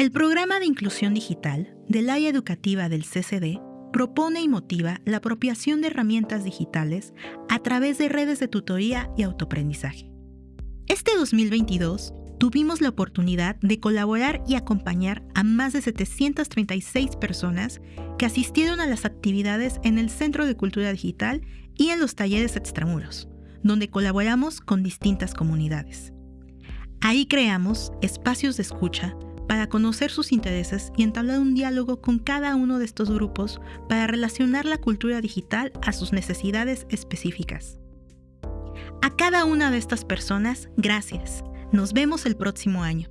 El programa de inclusión digital del área educativa del CCD propone y motiva la apropiación de herramientas digitales a través de redes de tutoría y autoaprendizaje. Este 2022 tuvimos la oportunidad de colaborar y acompañar a más de 736 personas que asistieron a las actividades en el Centro de Cultura Digital y en los talleres extramuros, donde colaboramos con distintas comunidades. Ahí creamos espacios de escucha para conocer sus intereses y entablar un diálogo con cada uno de estos grupos para relacionar la cultura digital a sus necesidades específicas. A cada una de estas personas, gracias. Nos vemos el próximo año.